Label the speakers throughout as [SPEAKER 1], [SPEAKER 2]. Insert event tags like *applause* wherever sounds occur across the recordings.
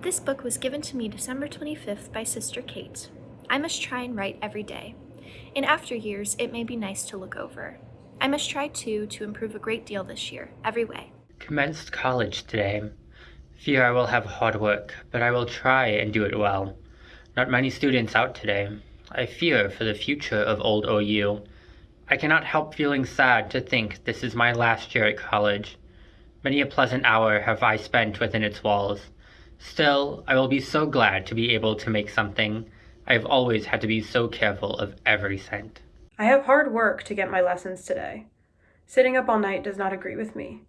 [SPEAKER 1] This book was given to me December 25th by Sister Kate. I must try and write every day. In after years, it may be nice to look over. I must try too to improve a great deal this year, every way.
[SPEAKER 2] Commenced college today. Fear I will have hard work, but I will try and do it well. Not many students out today. I fear for the future of old OU. I cannot help feeling sad to think this is my last year at college. Many a pleasant hour have I spent within its walls. Still, I will be so glad to be able to make something. I have always had to be so careful of every cent.
[SPEAKER 3] I have hard work to get my lessons today. Sitting up all night does not agree with me.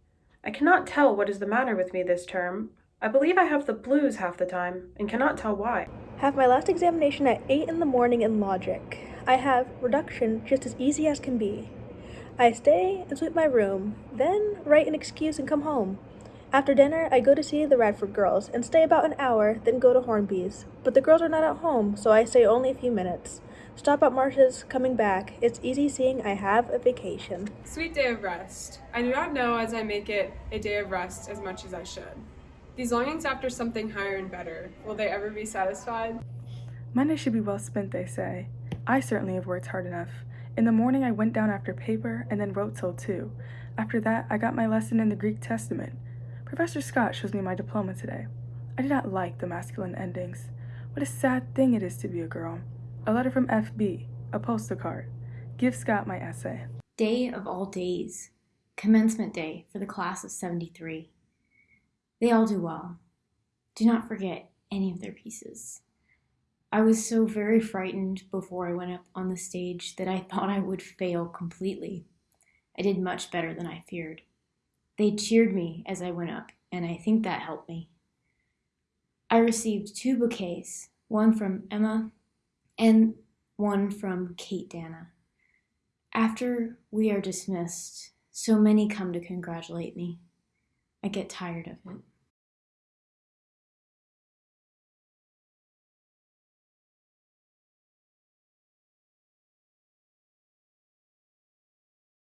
[SPEAKER 3] I cannot tell what is the matter with me this term. I believe I have the blues half the time and cannot tell why.
[SPEAKER 4] Have my last examination at 8 in the morning in logic. I have reduction just as easy as can be. I stay and sweep my room, then write an excuse and come home. After dinner, I go to see the Radford girls and stay about an hour, then go to Hornby's. But the girls are not at home, so I stay only a few minutes. Stop at Marcia's, coming back. It's easy seeing I have a vacation.
[SPEAKER 5] Sweet day of rest. I do not know as I make it a day of rest as much as I should. These longings after something higher and better, will they ever be satisfied?
[SPEAKER 6] Monday should be well spent, they say. I certainly have worked hard enough. In the morning, I went down after paper and then wrote till 2. After that, I got my lesson in the Greek Testament. Professor Scott shows me my diploma today. I do not like the masculine endings. What a sad thing it is to be a girl. A letter from FB, a postal card. Give Scott my essay.
[SPEAKER 7] Day of all days. Commencement day for the class of 73. They all do well. Do not forget any of their pieces. I was so very frightened before I went up on the stage that I *laughs* thought I would fail completely. I did much better than I feared. They cheered me as I went up, and I think that helped me. I received two bouquets, one from Emma and one from Kate Dana. After we are dismissed, so many come to congratulate me. I get tired of it.